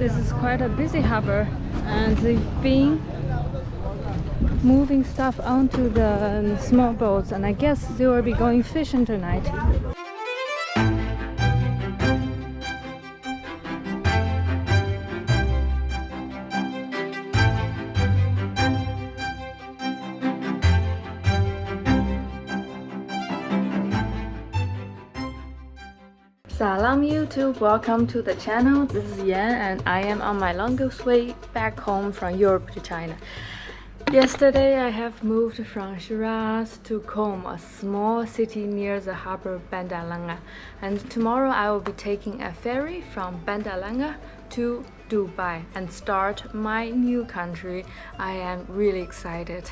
this is quite a busy harbor and they've been moving stuff onto the small boats and I guess they will be going fishing tonight. YouTube, welcome to the channel. This is Yan and I am on my longest way back home from Europe to China. Yesterday I have moved from Shiraz to Kong, a small city near the harbor of Bandar Lengeh. And tomorrow I will be taking a ferry from Bandar Lengeh to Dubai and start my new country. I am really excited.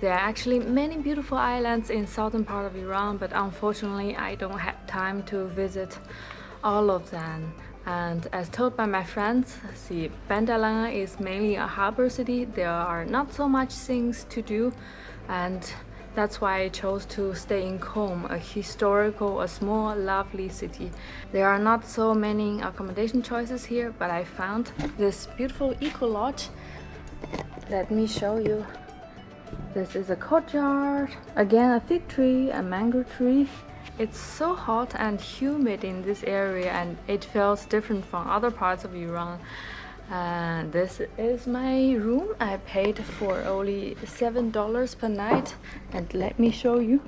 There are actually many beautiful islands in southern part of Iran, but unfortunately I don't have time to visit all of them. And as told by my friends, see, Bandar Lengeh is mainly a harbor city. There are not so much things to do and that's why I chose to stay in Kong, a historical, a small, lovely city. There are not so many accommodation choices here, but I found this beautiful eco lodge. Let me show you this is a courtyard. Again, a fig tree, a mango tree. It's so hot and humid in this area and it feels different from other parts of Iran. And this is my room. I paid for only $7 per night. And let me show you.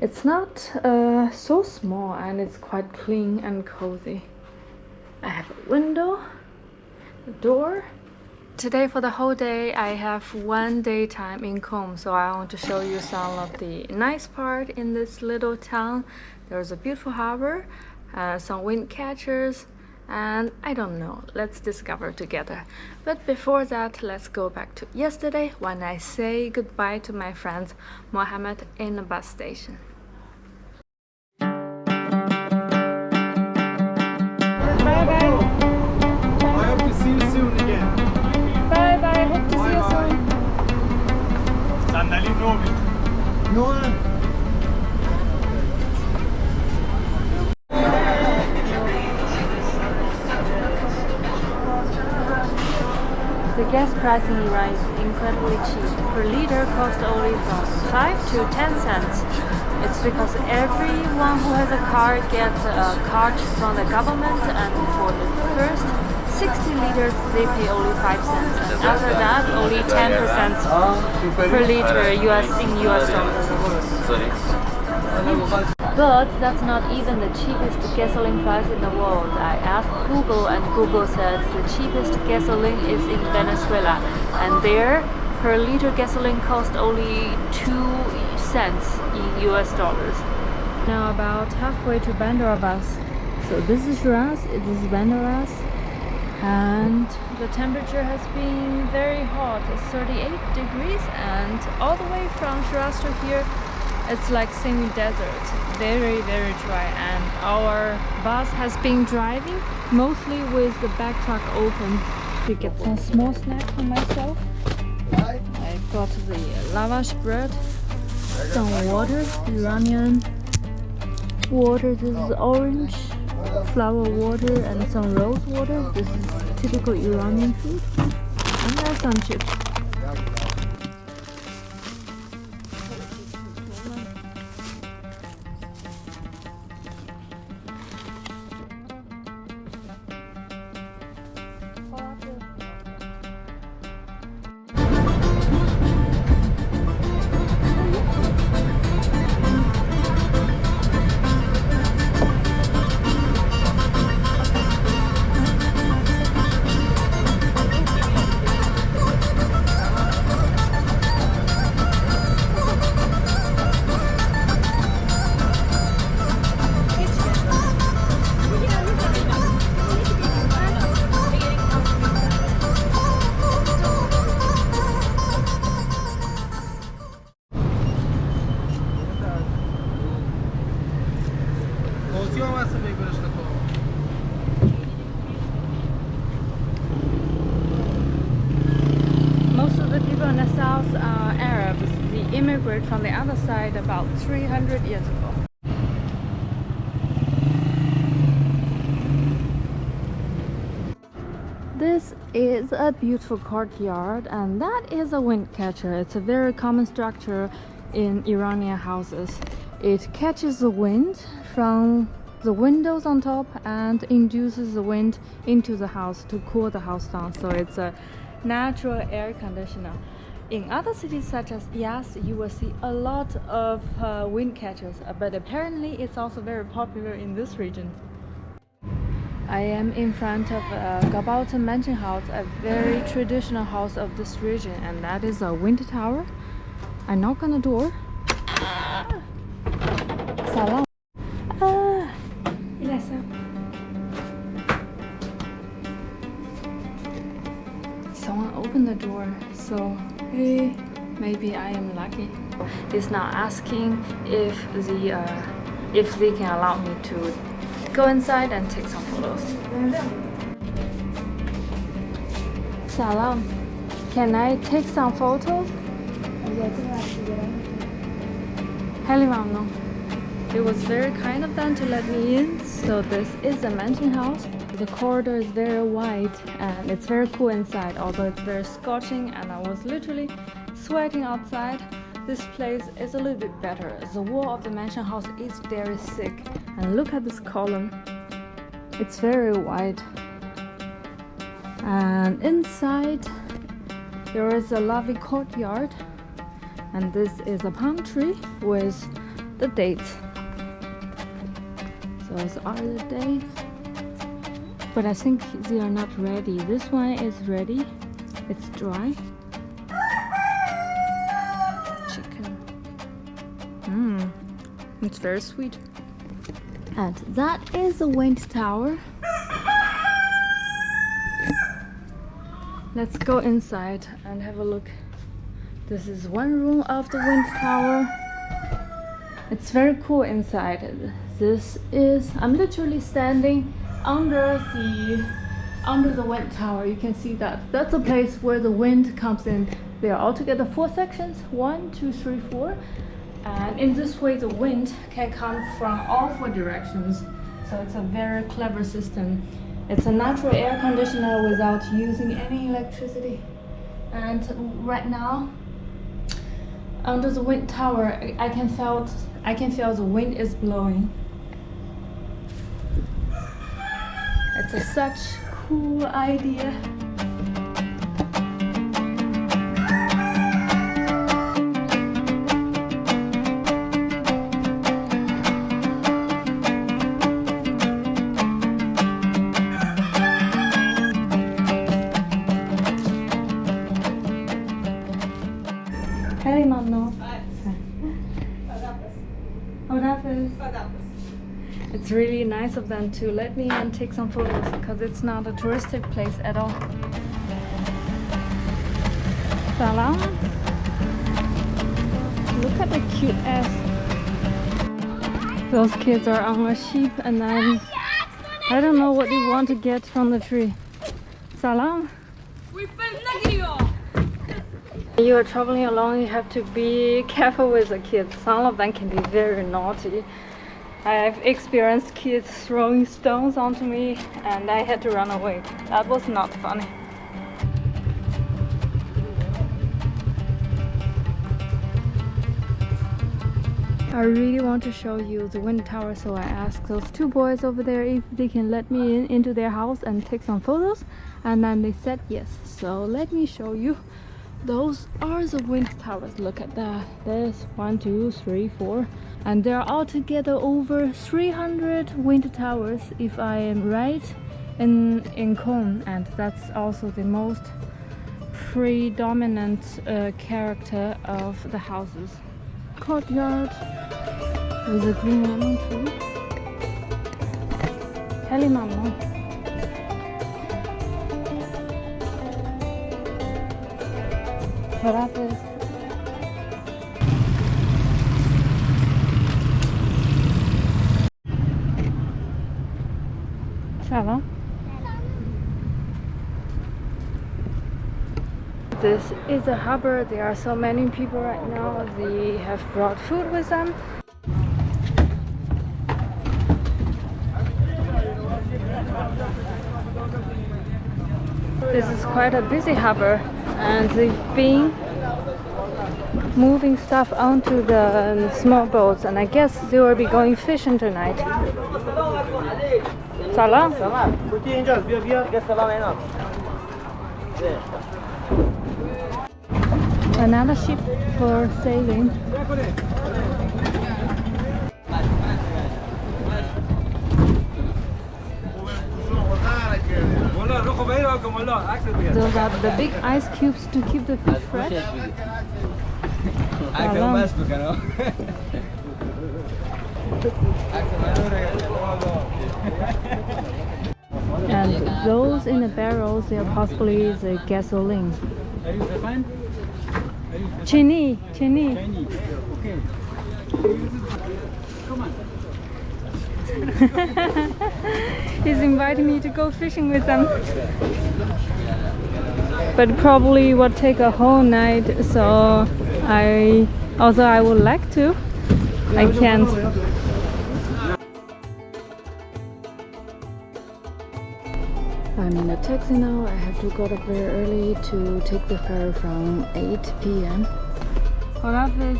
It's not uh, so small and it's quite clean and cozy. I have a window, a door, Today for the whole day I have one day time in Kong so I want to show you some of the nice part in this little town. There's a beautiful harbor, uh, some wind catchers and I don't know, let's discover together. But before that, let's go back to yesterday when I say goodbye to my friend Mohammed in the bus station. The gas price in is incredibly cheap. Per liter costs only from 5 to 10 cents. It's because everyone who has a car gets a card from the government and for the first 60 liters they pay only 5 cents and after that only 10 percent per liter US in US dollars. But that's not even the cheapest gasoline price in the world. I asked Google and Google said the cheapest gasoline is in Venezuela and there per liter gasoline cost only 2 cents in US dollars. Now about halfway to Bandar Abbas. So this is Shiraz, this is Bandar Abbas and the temperature has been very hot, it's 38 degrees and all the way from Shiraz to here it's like semi-desert. Very very dry. And our bus has been driving mostly with the back truck open to get some small snack for myself. I got the lavash bread some water Iranian water. This is orange flower water and some rose water. This is typical Iranian food. And there's some chips about 300 years ago. This is a beautiful courtyard and that is a wind catcher. It's a very common structure in Iranian houses. It catches the wind from the windows on top and induces the wind into the house to cool the house down. So it's a natural air conditioner. In other cities such as Yazd, you will see a lot of uh, wind catchers, but apparently it's also very popular in this region. I am in front of uh, Gabalton Mansion House, a very traditional house of this region, and that is a wind tower. I knock on the door. Salam. Ah. Someone opened the door, so maybe I am lucky. He's now asking if the uh, if they can allow me to go inside and take some photos. Salam. Can I take some photos? Hello. It was very kind of them to let me in. So this is a mansion house. The corridor is very wide and it's very cool inside, although it's very scorching and I was literally sweating outside. This place is a little bit better. The wall of the mansion house is very thick and look at this column. It's very wide. And inside there is a lovely courtyard and this is a palm tree with the dates so are the dates but I think they are not ready. This one is ready. It's dry. Chicken. Mmm it's very sweet. And that is the wind tower. Let's go inside and have a look. This is one room of the wind tower. It's very cool inside. This is i'm literally standing under the under the wind tower you can see that that's a place where the wind comes in. There are altogether four sections one two three four. And in this way the wind can come from all four directions. So it's a very clever system. It's a natural air conditioner without using any electricity. And right now under the wind tower i can feel i can feel the wind is blowing it's a such cool idea of them to let me and take some photos because it's not a touristic place at all. Salam. Look at the cute ass. Those kids are on a sheep and then I don't know what they want to get from the tree. Salam. You are traveling alone, you have to be careful with the kids. Some of them can be very naughty. I've experienced kids throwing stones onto me and I had to run away. That was not funny. I really want to show you the wind tower so I asked those two boys over there if they can let me in into their house and take some photos and then they said yes. So let me show you. Those are the wind towers. Look at that. There's one two three four and there are altogether over 300 wind towers if i am right in in Kong and that's also the most predominant uh, character of the houses courtyard with a green lemon tree Helimamno. Caracas. Ça This is a harbor. There are so many people right now. They have brought food with them. This is quite a busy harbor and they've been moving stuff onto the um, small boats and I guess they will be going fishing tonight. Salam. Another ship for sailing. Those are the big ice cubes to keep the fish fresh. And those in the barrels, they are possibly the gasoline. Chini, chini. He's inviting me to go fishing with them. But probably would take a whole night, so I although I would like to, I can't. I'm in a taxi now. I have to get up very early to take the ferry from 8 p.m. Please.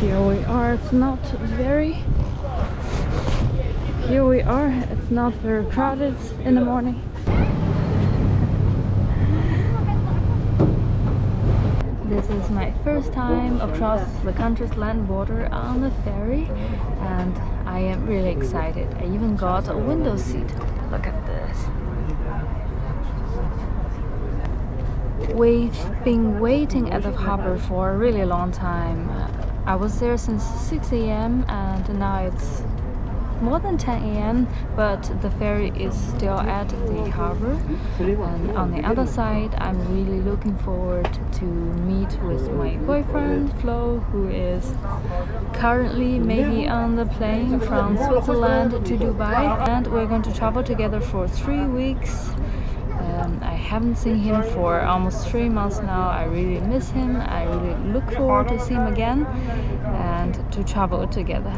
Here we are. It's not very. Here we are. It's not very crowded in the morning. This is my first time across the country's land border on the ferry and I am really excited. I even got a window seat. Look at this. We've been waiting at the harbor for a really long time. I was there since 6 a.m. and now it's more than 10 a.m. but the ferry is still at the harbor and on the other side I'm really looking forward to meet with my boyfriend Flo who is currently maybe on the plane from Switzerland to Dubai and we're going to travel together for three weeks um, I haven't seen him for almost three months now. I really miss him. I really look forward to see him again and to travel together.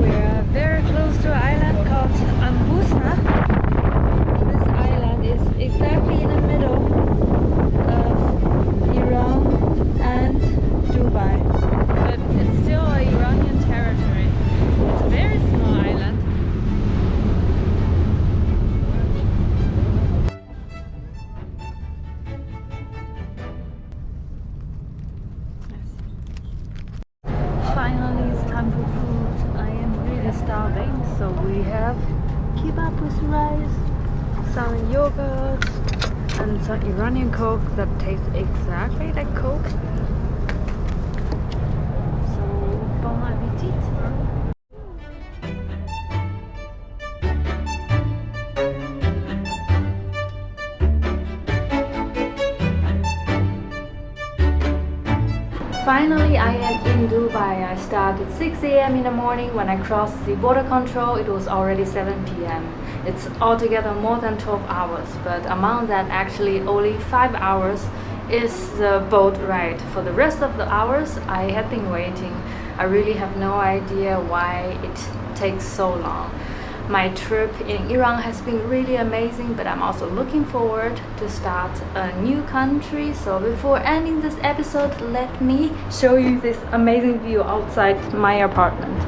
We're very close to an island called Abu Musa. Finally, it's time for food. I am really starving, so we have kebab with rice, some yogurt, and some Iranian coke that tastes exactly like coke. Finally, I am in Dubai. I started 6 a.m. in the morning. When I crossed the border control, it was already 7 p.m. It's altogether more than 12 hours, but among that, actually only 5 hours is the boat ride. For the rest of the hours, I have been waiting. I really have no idea why it takes so long. My trip in Iran has been really amazing, but I'm also looking forward to start a new country. So before ending this episode, let me show you this amazing view outside my apartment.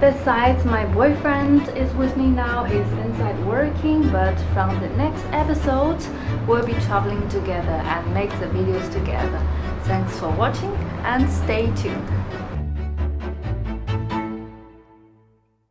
Besides, my boyfriend is with me now. He's inside working, but from the next episode, we'll be traveling together and make the videos together. Thanks for watching and stay tuned.